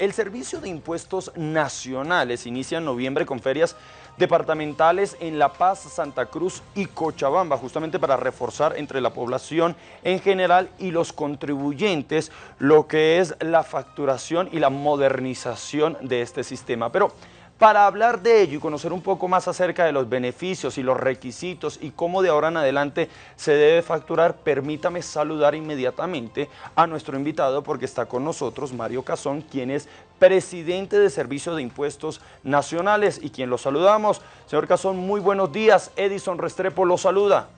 El Servicio de Impuestos Nacionales inicia en noviembre con ferias departamentales en La Paz, Santa Cruz y Cochabamba, justamente para reforzar entre la población en general y los contribuyentes lo que es la facturación y la modernización de este sistema. Pero para hablar de ello y conocer un poco más acerca de los beneficios y los requisitos y cómo de ahora en adelante se debe facturar, permítame saludar inmediatamente a nuestro invitado porque está con nosotros Mario Cazón, quien es presidente de Servicio de Impuestos Nacionales y quien lo saludamos. Señor Cazón, muy buenos días. Edison Restrepo lo saluda.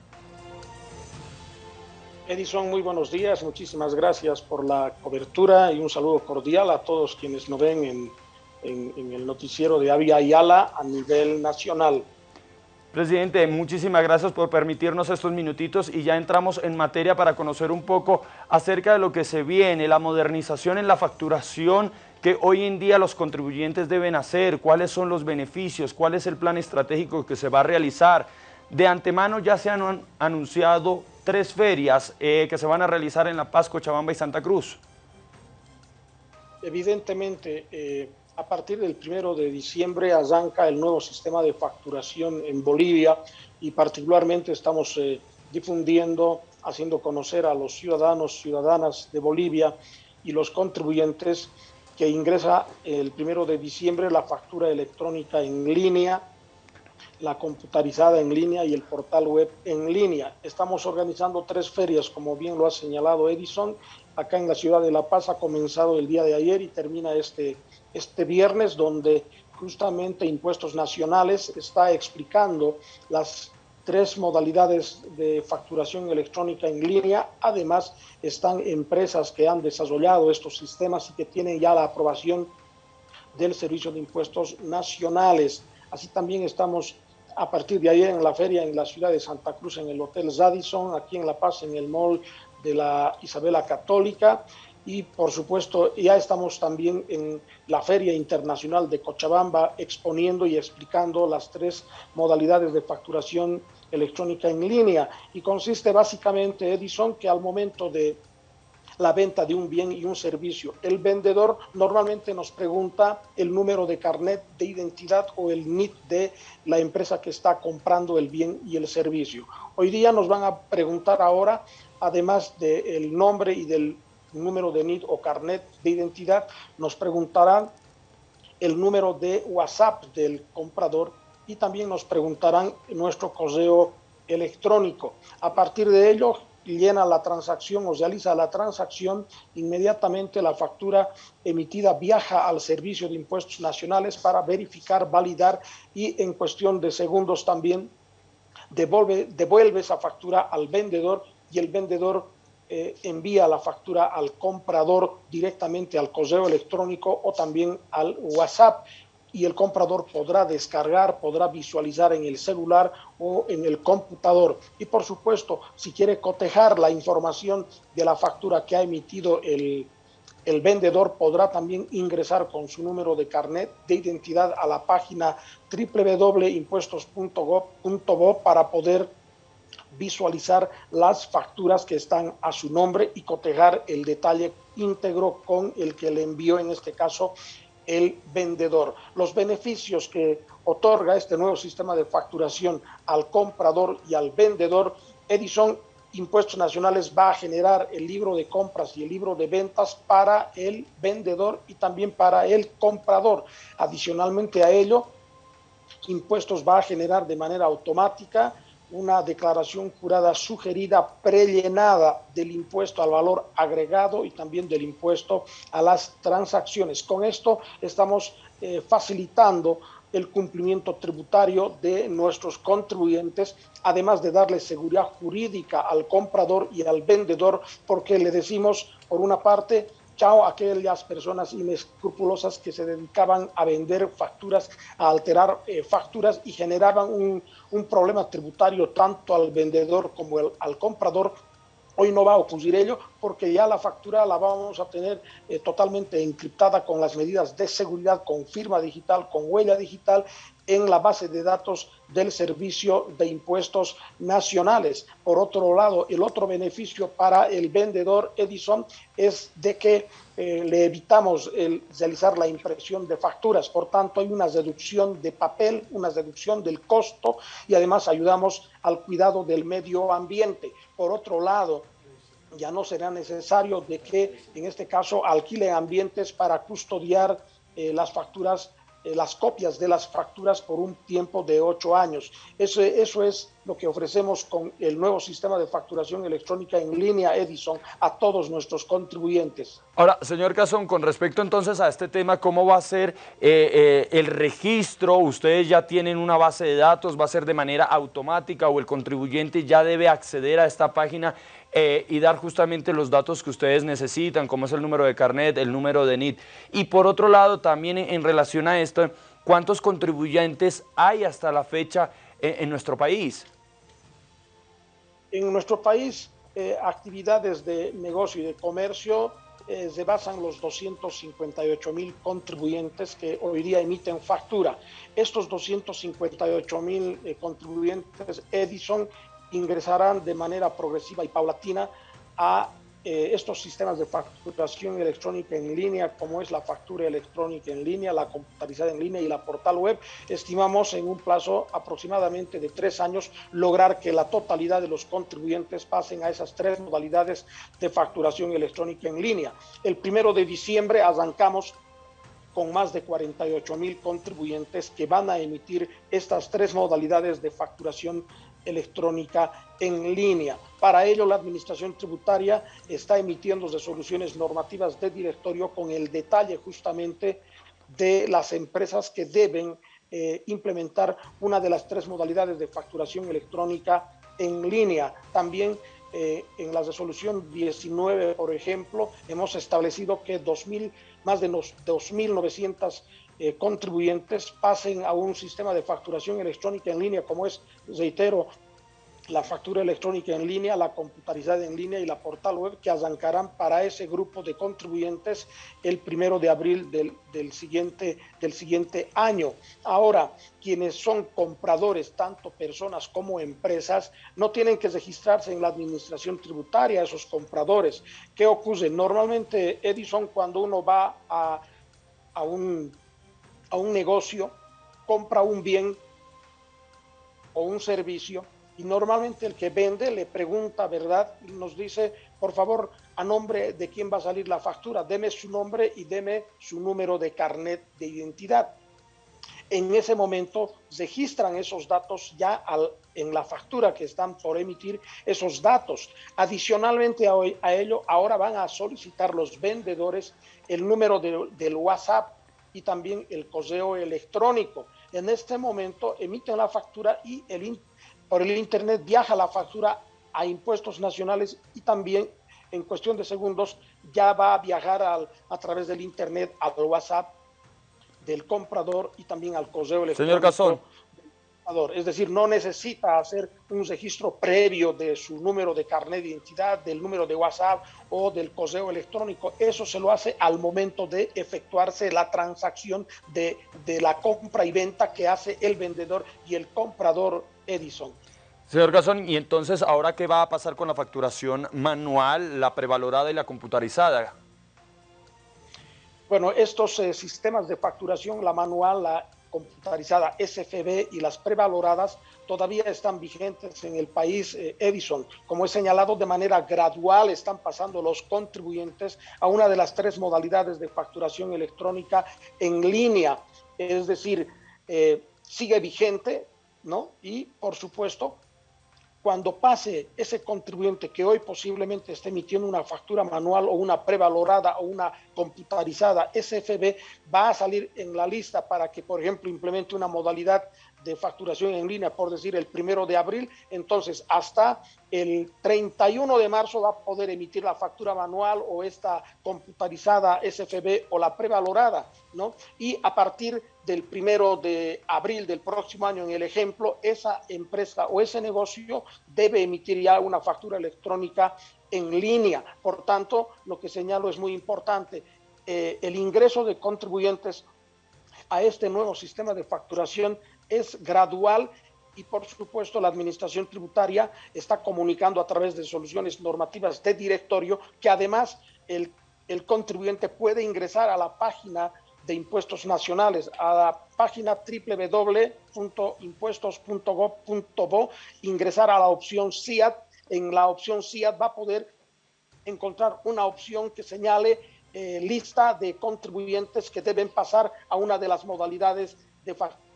Edison, muy buenos días. Muchísimas gracias por la cobertura y un saludo cordial a todos quienes nos ven en en, el noticiero de Avia Ayala a nivel nacional. Presidente, muchísimas gracias por permitirnos estos minutitos y ya entramos en materia para conocer un poco acerca de lo que se viene, la modernización en la facturación que hoy en día los contribuyentes deben hacer, cuáles son los beneficios, cuál es el plan estratégico que se va a realizar. De antemano ya se han anunciado tres ferias eh, que se van a realizar en La Paz, Cochabamba y Santa Cruz. Evidentemente, eh, a partir del primero de diciembre arranca el nuevo sistema de facturación en Bolivia y particularmente estamos eh, difundiendo, haciendo conocer a los ciudadanos, ciudadanas de Bolivia y los contribuyentes que ingresa el primero de diciembre la factura electrónica en línea, la computarizada en línea y el portal web en línea. Estamos organizando tres ferias, como bien lo ha señalado Edison, acá en la ciudad de La Paz ha comenzado el día de ayer y termina este este viernes, donde justamente Impuestos Nacionales está explicando las tres modalidades de facturación electrónica en línea. Además, están empresas que han desarrollado estos sistemas y que tienen ya la aprobación del Servicio de Impuestos Nacionales. Así también estamos a partir de ayer en la feria en la ciudad de Santa Cruz, en el Hotel Zadison, aquí en La Paz, en el mall de la Isabela Católica y por supuesto ya estamos también en la Feria Internacional de Cochabamba exponiendo y explicando las tres modalidades de facturación electrónica en línea y consiste básicamente, Edison, que al momento de la venta de un bien y un servicio, el vendedor normalmente nos pregunta el número de carnet de identidad o el NIT de la empresa que está comprando el bien y el servicio. Hoy día nos van a preguntar ahora, además del nombre y del número de NID o carnet de identidad, nos preguntarán el número de WhatsApp del comprador y también nos preguntarán nuestro correo electrónico. A partir de ello, llena la transacción o realiza la transacción, inmediatamente la factura emitida viaja al Servicio de Impuestos Nacionales para verificar, validar y en cuestión de segundos también devuelve, devuelve esa factura al vendedor y el vendedor eh, envía la factura al comprador directamente al correo electrónico o también al WhatsApp y el comprador podrá descargar, podrá visualizar en el celular o en el computador. Y por supuesto, si quiere cotejar la información de la factura que ha emitido el, el vendedor, podrá también ingresar con su número de carnet de identidad a la página www.impuestos.gov.bo para poder visualizar las facturas que están a su nombre y cotejar el detalle íntegro con el que le envió en este caso el vendedor. Los beneficios que otorga este nuevo sistema de facturación al comprador y al vendedor, Edison Impuestos Nacionales va a generar el libro de compras y el libro de ventas para el vendedor y también para el comprador. Adicionalmente a ello, Impuestos va a generar de manera automática una declaración jurada sugerida prellenada del impuesto al valor agregado y también del impuesto a las transacciones. Con esto estamos eh, facilitando el cumplimiento tributario de nuestros contribuyentes, además de darle seguridad jurídica al comprador y al vendedor, porque le decimos, por una parte, chao a aquellas personas inescrupulosas que se dedicaban a vender facturas, a alterar eh, facturas y generaban un, un, problema tributario tanto al vendedor como al comprador. Hoy no va a ocurrir ello porque ya la factura la vamos a tener eh, totalmente encriptada con las medidas de seguridad, con firma digital, con huella digital en la base de datos del Servicio de Impuestos Nacionales. Por otro lado, el otro beneficio para el vendedor Edison es de que eh, le evitamos el realizar la impresión de facturas. Por tanto, hay una reducción de papel, una reducción del costo y además ayudamos al cuidado del medio ambiente. Por otro lado, ya no será necesario de que en este caso alquilen ambientes para custodiar eh, las facturas las copias de las facturas por un tiempo de ocho años. Eso, eso es lo que ofrecemos con el nuevo sistema de facturación electrónica en línea Edison a todos nuestros contribuyentes. Ahora, señor Cazón, con respecto entonces a este tema, ¿cómo va a ser eh, eh, el registro? ¿Ustedes ya tienen una base de datos? ¿Va a ser de manera automática o el contribuyente ya debe acceder a esta página eh, y dar justamente los datos que ustedes necesitan, como es el número de carnet, el número de NIT? Y por otro lado, también en relación a esto, ¿cuántos contribuyentes hay hasta la fecha en nuestro país? En nuestro país, eh, actividades de negocio y de comercio eh, se basan los 258 mil contribuyentes que hoy día emiten factura. Estos 258 mil eh, contribuyentes Edison ingresarán de manera progresiva y paulatina a eh, estos sistemas de facturación electrónica en línea, como es la factura electrónica en línea, la computarizada en línea y la portal web, estimamos en un plazo aproximadamente de tres años lograr que la totalidad de los contribuyentes pasen a esas tres modalidades de facturación electrónica en línea. El primero de diciembre arrancamos con más de 48 mil contribuyentes que van a emitir estas tres modalidades de facturación electrónica en línea. Para ello, la Administración Tributaria está emitiendo resoluciones normativas de directorio con el detalle justamente de las empresas que deben eh, implementar una de las tres modalidades de facturación electrónica en línea. También eh, en la resolución 19, por ejemplo, hemos establecido que 2000, más de 2.900 eh, contribuyentes pasen a un sistema de facturación electrónica en línea, como es, reitero, la factura electrónica en línea, la computarizada en línea y la portal web que arrancarán para ese grupo de contribuyentes el primero de abril del, del, siguiente, del siguiente año. Ahora, quienes son compradores, tanto personas como empresas, no tienen que registrarse en la administración tributaria, esos compradores. ¿Qué ocurre? Normalmente, Edison, cuando uno va a, a, un, a un negocio, compra un bien o un servicio, y normalmente el que vende le pregunta, ¿verdad? Y nos dice, por favor, a nombre de quién va a salir la factura, deme su nombre y deme su número de carnet de identidad. En ese momento registran esos datos ya en la factura que están por emitir esos datos. Adicionalmente a, a ello, ahora van a solicitar los vendedores el número de, del WhatsApp y también el correo electrónico. En este momento emiten la factura y el, por el Internet viaja la factura a impuestos nacionales y también en cuestión de segundos ya va a viajar al, a través del Internet al WhatsApp del comprador y también al correo electrónico. Señor Es decir, no necesita hacer un registro previo de su número de carnet de identidad, del número de WhatsApp o del correo electrónico. Eso se lo hace al momento de efectuarse la transacción de, de la compra y venta que hace el vendedor y el comprador Edison. Señor Gazón, ¿y entonces ahora qué va a pasar con la facturación manual, la prevalorada y la computarizada? Bueno, estos eh, sistemas de facturación, la manual, la computarizada SFB y las prevaloradas todavía están vigentes en el país eh, Edison. Como he señalado, de manera gradual están pasando los contribuyentes a una de las tres modalidades de facturación electrónica en línea. Es decir, eh, sigue vigente ¿no? Y, por supuesto, cuando pase ese contribuyente que hoy posiblemente esté emitiendo una factura manual o una prevalorada o una computarizada SFB, va a salir en la lista para que, por ejemplo, implemente una modalidad de facturación en línea, por decir, el primero de abril, entonces hasta el 31 de marzo va a poder emitir la factura manual o esta computarizada SFB o la prevalorada, ¿no? Y a partir del primero de abril del próximo año, en el ejemplo, esa empresa o ese negocio debe emitir ya una factura electrónica en línea. Por tanto, lo que señalo es muy importante. Eh, el ingreso de contribuyentes a este nuevo sistema de facturación es gradual y por supuesto la administración tributaria está comunicando a través de soluciones normativas de directorio que además el, el contribuyente puede ingresar a la página de impuestos nacionales, a la página www.impuestos.gov.bo, ingresar a la opción CIAT. En la opción CIAT va a poder encontrar una opción que señale eh, lista de contribuyentes que deben pasar a una de las modalidades de facturación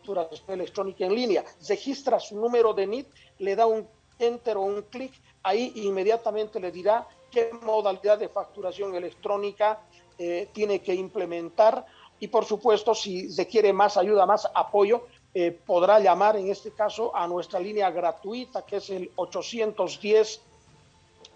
electrónica en línea. Registra su número de NIT, le da un enter o un clic, ahí inmediatamente le dirá qué modalidad de facturación electrónica eh, tiene que implementar y por supuesto si requiere más ayuda, más apoyo, eh, podrá llamar en este caso a nuestra línea gratuita que es el 810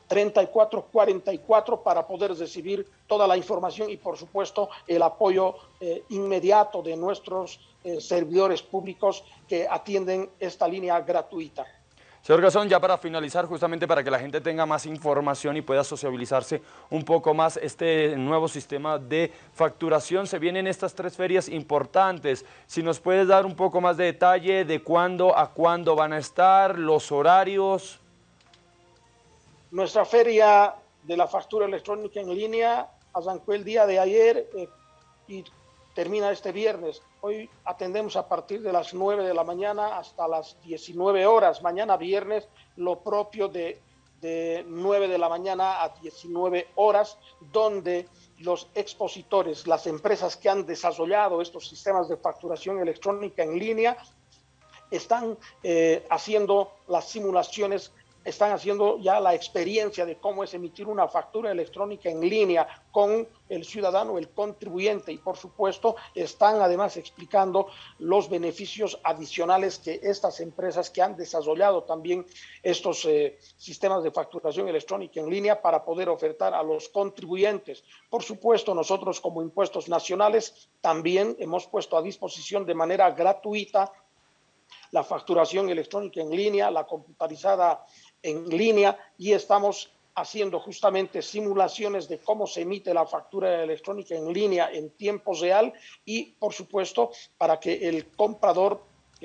3444 para poder recibir toda la información y por supuesto el apoyo eh, inmediato de nuestros eh, servidores públicos que atienden esta línea gratuita. Señor Gazón, ya para finalizar, justamente para que la gente tenga más información y pueda sociabilizarse un poco más este nuevo sistema de facturación, se vienen estas tres ferias importantes. Si nos puedes dar un poco más de detalle de cuándo a cuándo van a estar, los horarios. Nuestra feria de la factura electrónica en línea arrancó el día de ayer eh, y termina este viernes. Hoy atendemos a partir de las 9 de la mañana hasta las 19 horas. Mañana viernes lo propio de, de 9 de la mañana a 19 horas, donde los expositores, las empresas que han desarrollado estos sistemas de facturación electrónica en línea, están eh, haciendo las simulaciones están haciendo ya la experiencia de cómo es emitir una factura electrónica en línea con el ciudadano, el contribuyente y por supuesto están además explicando los beneficios adicionales que estas empresas que han desarrollado también estos eh, sistemas de facturación electrónica en línea para poder ofertar a los contribuyentes. Por supuesto, nosotros como impuestos nacionales también hemos puesto a disposición de manera gratuita la facturación electrónica en línea, la computarizada en línea y estamos haciendo justamente simulaciones de cómo se emite la factura electrónica en línea en tiempo real y, por supuesto, para que el comprador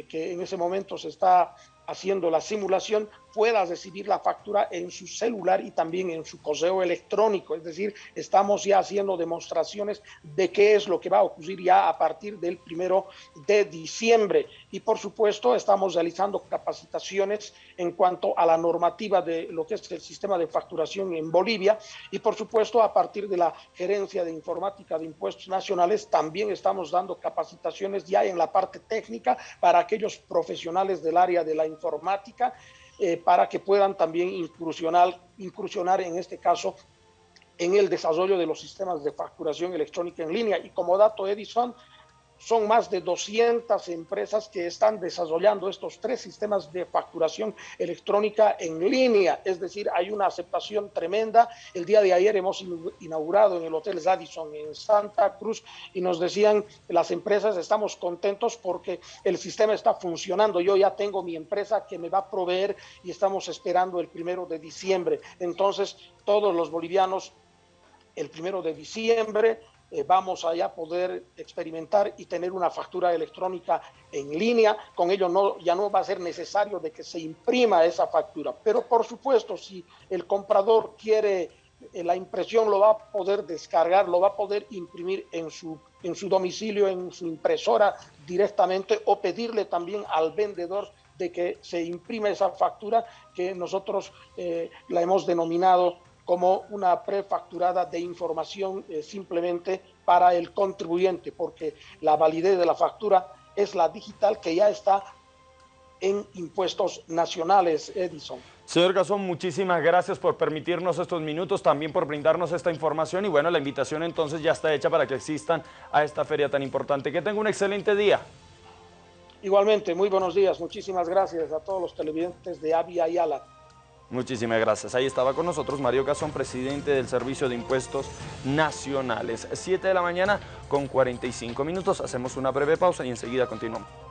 que en ese momento se está haciendo la simulación pueda recibir la factura en su celular y también en su correo electrónico. Es decir, estamos ya haciendo demostraciones de qué es lo que va a ocurrir ya a partir del primero de diciembre. Y por supuesto, estamos realizando capacitaciones en cuanto a la normativa de lo que es el sistema de facturación en Bolivia. Y por supuesto, a partir de la gerencia de informática de impuestos nacionales, también estamos dando capacitaciones ya en la parte técnica para aquellos profesionales del área de la eh, para que puedan también incursionar, incursionar en este caso en el desarrollo de los sistemas de facturación electrónica en línea. Y como dato, Edison, son más de 200 empresas que están desarrollando estos tres sistemas de facturación electrónica en línea, es decir, hay una aceptación tremenda. El día de ayer hemos inaugurado en el Hotel Radisson en Santa Cruz y nos decían las empresas estamos contentos porque el sistema está funcionando. Yo ya tengo mi empresa que me va a proveer y estamos esperando el primero de diciembre. Entonces, todos los bolivianos el primero de diciembre eh, vamos a ya poder experimentar y tener una factura electrónica en línea. Con ello no, ya no va a ser necesario de que se imprima esa factura. Pero por supuesto, si el comprador quiere eh, la impresión, lo va a poder descargar, lo va a poder imprimir en su, en su domicilio, en su impresora directamente o pedirle también al vendedor de que se imprime esa factura que nosotros eh, la hemos denominado como una prefacturada de información eh, simplemente para el contribuyente, porque la validez de la factura es la digital que ya está en impuestos nacionales, Edison. Señor Gazón, muchísimas gracias por permitirnos estos minutos, también por brindarnos esta información y bueno, la invitación entonces ya está hecha para que existan a esta feria tan importante. Que tenga un excelente día. Igualmente, muy buenos días, muchísimas gracias a todos los televidentes de Avia y Ala. Muchísimas gracias. Ahí estaba con nosotros Mario Cazón, presidente del Servicio de Impuestos Nacionales. 7 de la mañana con 45 minutos. Hacemos una breve pausa y enseguida continuamos.